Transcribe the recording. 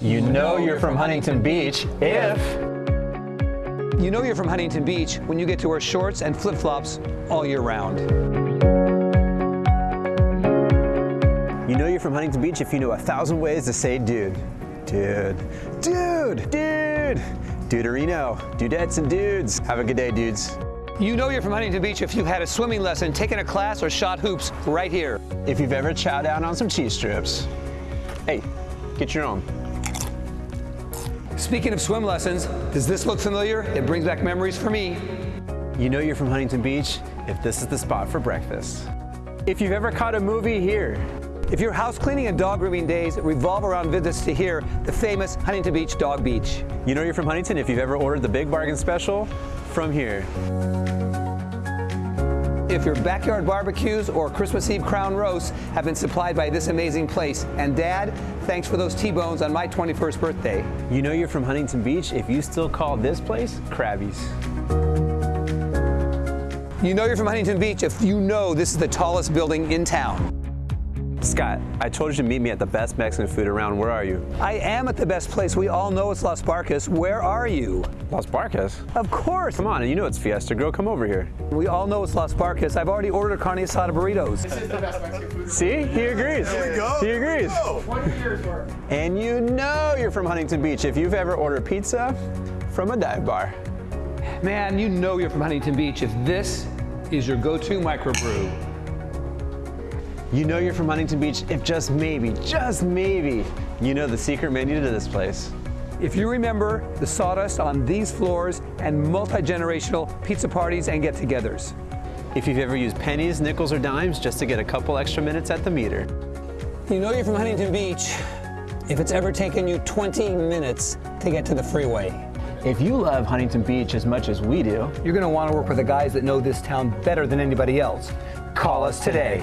You know you're from Huntington Beach if... You know you're from Huntington Beach when you get to wear shorts and flip-flops all year round. You know you're from Huntington Beach if you know a thousand ways to say dude. Dude. Dude. Dude. Duderino. Dudettes and dudes. Have a good day, dudes. You know you're from Huntington Beach if you've had a swimming lesson, taken a class, or shot hoops right here. If you've ever chowed down on some cheese strips, hey, get your own. Speaking of swim lessons, does this look familiar? It brings back memories for me. You know you're from Huntington Beach if this is the spot for breakfast. If you've ever caught a movie here, If your house cleaning and dog grooming days revolve around visits to here, the famous Huntington Beach Dog Beach. you know you're from Huntington if you've ever ordered the big bargain special from here. If your backyard barbecues or Christmas Eve crown roasts have been supplied by this amazing place. And Dad, thanks for those T-bones on my 21st birthday. You know you're from Huntington Beach if you still call this place Krabby's. You know you're from Huntington Beach if you know this is the tallest building in town. Scott, I told you to meet me at the best Mexican food around. Where are you? I am at the best place. We all know it's Las Barcas. Where are you? Las Barcas. Of course. Come on, you know it's Fiesta Grill. Come over here. We all know it's Las Barcas. I've already ordered carne asada burritos. See? He agrees. There we go. He agrees. And you know you're from Huntington Beach if you've ever ordered pizza from a dive bar. Man, you know you're from Huntington Beach if this is your go-to microbrew. You know you're from Huntington Beach if just maybe, just maybe, you know the secret menu to this place. If you remember the sawdust on these floors and multi-generational pizza parties and get-togethers. If you've ever used pennies, nickels, or dimes just to get a couple extra minutes at the meter. You know you're from Huntington Beach if it's ever taken you 20 minutes to get to the freeway. If you love Huntington Beach as much as we do, You're going to want to work with the guys that know this town better than anybody else. Call us today.